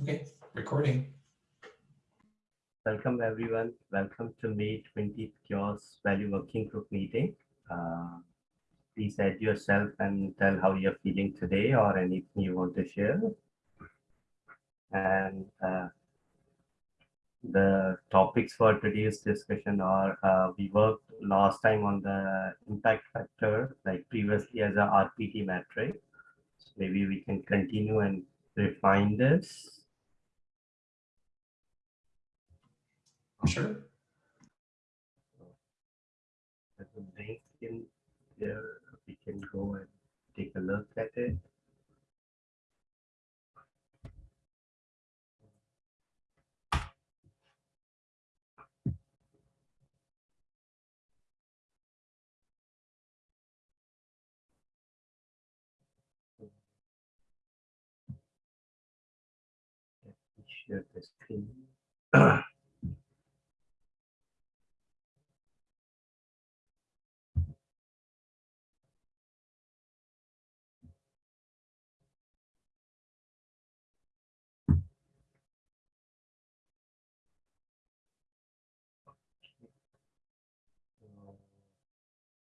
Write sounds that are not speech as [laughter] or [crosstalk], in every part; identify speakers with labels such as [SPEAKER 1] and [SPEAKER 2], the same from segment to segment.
[SPEAKER 1] Okay, recording.
[SPEAKER 2] Welcome everyone. Welcome to May 20th CHAOSS Value Working Group meeting. Uh, please add yourself and tell how you're feeling today or anything you want to share. And uh, the topics for today's discussion are uh, we worked last time on the impact factor like previously as a RPT metric. So maybe we can continue and refine this.
[SPEAKER 1] Sure.
[SPEAKER 2] There's a link in there. We can go and take a look at it. Let me Share the screen. [clears throat]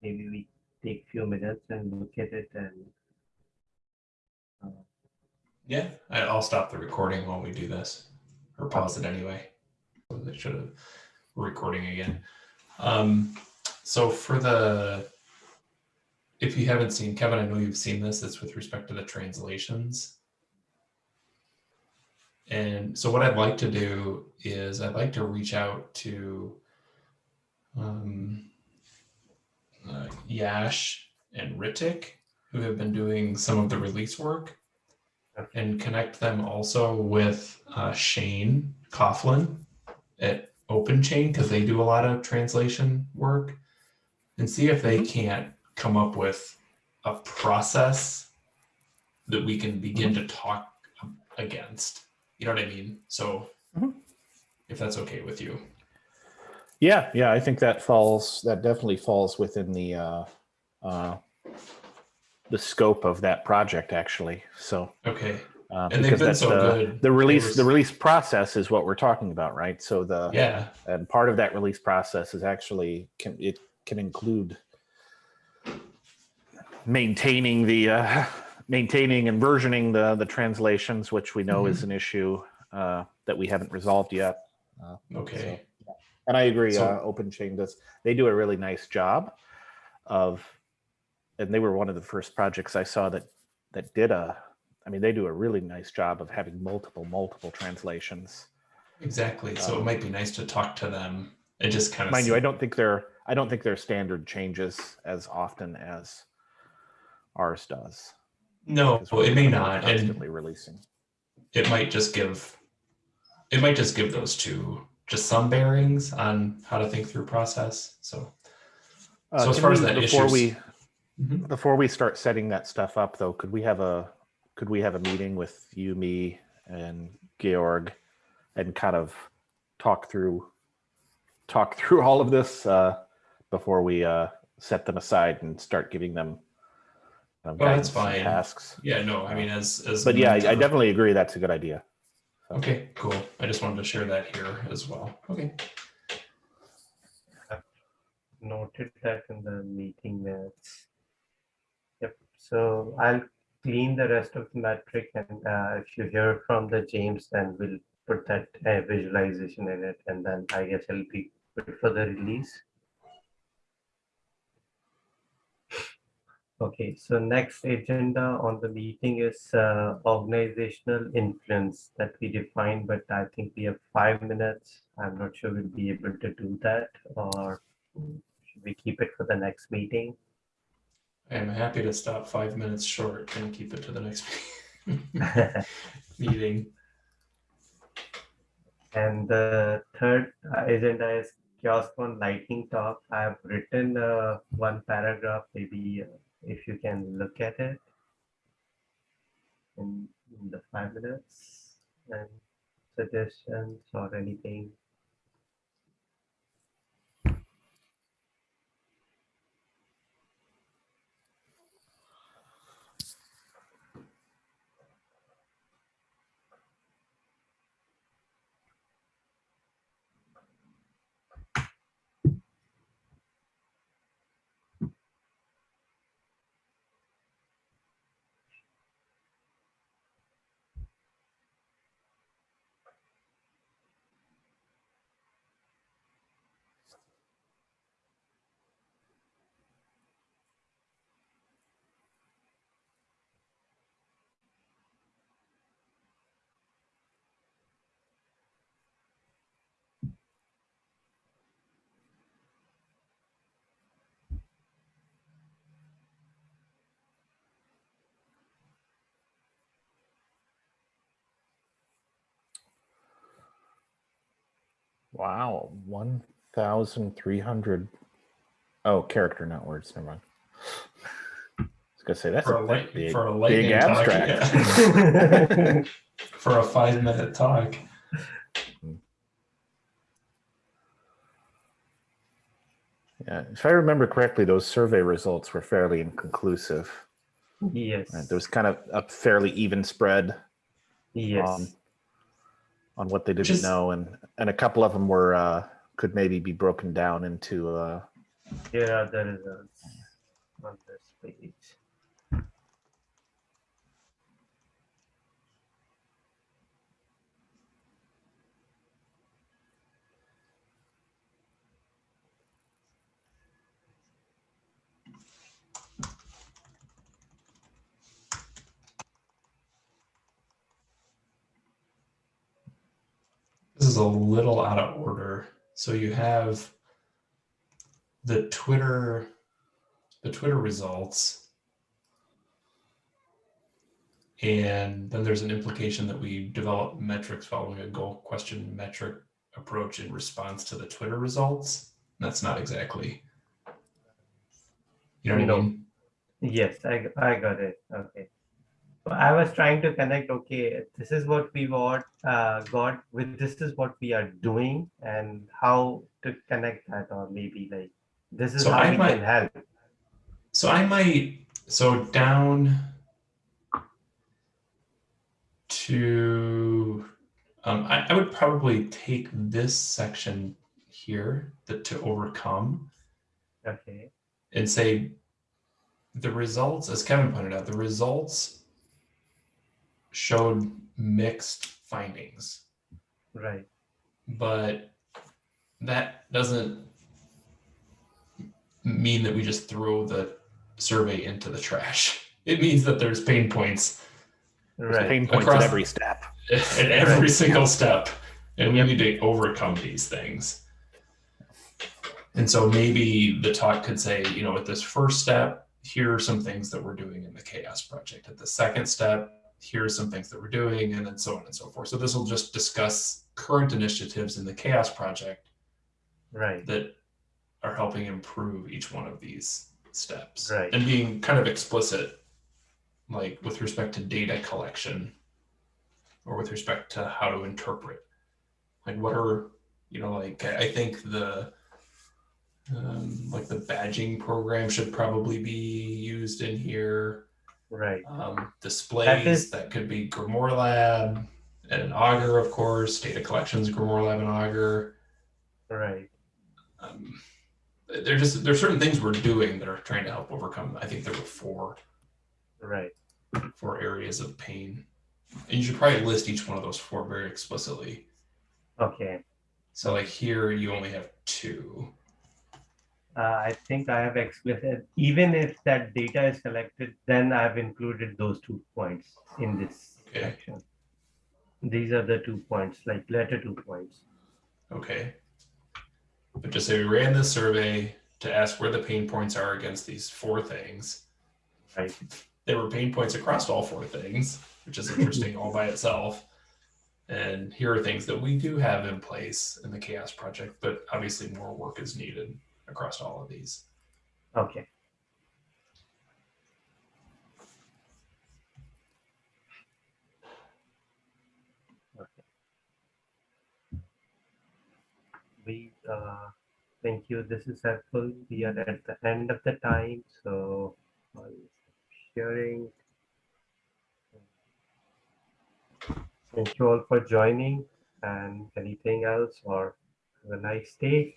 [SPEAKER 2] Maybe we take a few minutes and look at it and uh,
[SPEAKER 1] Yeah, I'll stop the recording while we do this, or pause it anyway. They should have recording again. Um, so for the, if you haven't seen, Kevin, I know you've seen this, it's with respect to the translations. And so what I'd like to do is I'd like to reach out to um, uh, Yash and Ritik, who have been doing some of the release work and connect them also with uh, Shane Coughlin at OpenChain because they do a lot of translation work and see if they can't come up with a process that we can begin to talk against. You know what I mean? So
[SPEAKER 3] Mhm.
[SPEAKER 1] if that's okay with you.
[SPEAKER 3] Yeah, yeah, I think that falls, that definitely falls within the, uh, uh, the scope of that project, actually. So,
[SPEAKER 1] Okay.
[SPEAKER 3] uh,
[SPEAKER 1] And they've
[SPEAKER 3] because
[SPEAKER 1] been
[SPEAKER 3] that's
[SPEAKER 1] so
[SPEAKER 3] the,
[SPEAKER 1] good.
[SPEAKER 3] the release, the release process is what we're talking about, right? So the,
[SPEAKER 1] Yeah.
[SPEAKER 3] and part of that release process is actually, can, it can include maintaining the, uh, maintaining and versioning the, the translations, which we know
[SPEAKER 1] Mm-hmm.
[SPEAKER 3] is an issue, uh, that we haven't resolved yet.
[SPEAKER 1] Okay.
[SPEAKER 3] And I agree,
[SPEAKER 1] So-
[SPEAKER 3] uh, OpenChain does, they do a really nice job of, and they were one of the first projects I saw that, that did a, I mean, they do a really nice job of having multiple, multiple translations.
[SPEAKER 1] Exactly. So it
[SPEAKER 3] Um,
[SPEAKER 1] might be nice to talk to them and just kind of
[SPEAKER 3] Mind you, I don't think they're, I don't think their standard changes as often as ours does.
[SPEAKER 1] No, it may not. And
[SPEAKER 3] releasing.
[SPEAKER 1] it might just give it might just give those two just some bearings on how to think through process so
[SPEAKER 3] Uh,
[SPEAKER 1] So as far as that
[SPEAKER 3] Before
[SPEAKER 1] issues-
[SPEAKER 3] we,
[SPEAKER 1] Mhm.
[SPEAKER 3] before we start setting that stuff up though, could we have a, could we have a meeting with you, me and Georg and kind of talk through, talk through all of this, uh, before we, uh, set them aside and start giving them um,
[SPEAKER 1] Well, that's fine.
[SPEAKER 3] tasks?
[SPEAKER 1] yeah no i mean as as
[SPEAKER 3] But yeah, I, I definitely agree. That's a good idea.
[SPEAKER 1] Okay cool i just wanted to share that here as well okay
[SPEAKER 2] noted that in the meeting minutes. Yep, so I'll clean the rest of the metric and uh, if you hear from the James, then we'll put that uh, visualization in it and then I guess it'll be for the release. Okay, so next agenda on the meeting is uh, organizational influence that we defined, but I think we have five minutes. I'm not sure we'll be able to do that or should we keep it for the next meeting?
[SPEAKER 1] i am happy to stop five minutes short and keep it to the next [laughs] meeting
[SPEAKER 2] And the third agenda is CHAOSScon lightning talk. I have written uh, one paragraph, maybe uh, if you can look at it in, in the five minutes and suggestions or anything.
[SPEAKER 3] Wow, one thousand three hundred. Oh, character, not words. Never mind. I was gonna say that's
[SPEAKER 1] For
[SPEAKER 3] a
[SPEAKER 1] a light,
[SPEAKER 3] big,
[SPEAKER 1] for a
[SPEAKER 3] big
[SPEAKER 1] lightning talk,
[SPEAKER 3] abstract.
[SPEAKER 1] yeah. [laughs] for a five minute talk.
[SPEAKER 3] Yeah, if I remember correctly, those survey results were fairly inconclusive.
[SPEAKER 2] Yes.
[SPEAKER 3] Right? There was kind of a fairly even spread
[SPEAKER 2] Yes.
[SPEAKER 3] on on what they didn't
[SPEAKER 1] Just-
[SPEAKER 3] know, and and a couple of them were uh, could maybe be broken down into uh,
[SPEAKER 2] Here are the on this page.
[SPEAKER 1] Is a little out of order. So you have the Twitter, the Twitter results. And then there's an implication that we develop metrics following a goal question metric approach in response to the Twitter results. That's not exactly. You know what I mean?
[SPEAKER 2] Yes, I, I got it. Okay. I was trying to connect, okay, this is what we got, uh, got with this is what we are doing and how to connect that or maybe like, this is
[SPEAKER 1] So
[SPEAKER 2] how
[SPEAKER 1] I
[SPEAKER 2] we
[SPEAKER 1] might-
[SPEAKER 2] can help.
[SPEAKER 1] So I might, so down to, um, I, I would probably take this section here, the to overcome,
[SPEAKER 2] Okay.
[SPEAKER 1] and say the results, as Kevin pointed out, the results showed mixed findings,
[SPEAKER 2] Right.
[SPEAKER 1] but that doesn't mean that we just throw the survey into the trash. [laughs] It means that there's pain points
[SPEAKER 3] there's
[SPEAKER 2] Right.
[SPEAKER 3] pain points
[SPEAKER 1] Across-
[SPEAKER 3] at every step. [laughs]
[SPEAKER 1] at every
[SPEAKER 2] Right.
[SPEAKER 1] single step and we need to overcome these things and so maybe the talk could say you know at this first step here are some things that we're doing in the CHAOSS project at the second step here are some things that we're doing and then so on and so forth so this will just discuss current initiatives in the CHAOSS project
[SPEAKER 2] Right.
[SPEAKER 1] that are helping improve each one of these steps
[SPEAKER 2] Right.
[SPEAKER 1] and being kind of explicit like with respect to data collection or with respect to how to interpret like what are you know like i I think the um, like the badging program should probably be used in here
[SPEAKER 2] Right.
[SPEAKER 1] um, displays
[SPEAKER 2] is-
[SPEAKER 1] that could be GrimoireLab and augur of course data collections GrimoireLab and augur
[SPEAKER 2] Right.
[SPEAKER 1] um, they're just there's certain things we're doing that are trying to help overcome. I think there were four
[SPEAKER 2] Right.
[SPEAKER 1] four areas of pain, and you should probably list each one of those four very explicitly.
[SPEAKER 2] Okay.
[SPEAKER 1] So like here, you only have two.
[SPEAKER 2] Uh, I think I have explicit, even if that data is collected, then I've included those two points in this
[SPEAKER 1] Okay.
[SPEAKER 2] section. These are the two points, like letter two points.
[SPEAKER 1] Okay, but just say we ran this survey to ask where the pain points are against these four things.
[SPEAKER 2] Right.
[SPEAKER 1] There were pain points across all four things, which is interesting all by itself. And here are things that we do have in place in the CHAOSS project, but obviously more work is needed across all of these.
[SPEAKER 2] Okay. We, uh, thank you. This is helpful. We are at the end of the time, so I'll sharing. Thank you all for joining and anything else or have a nice day.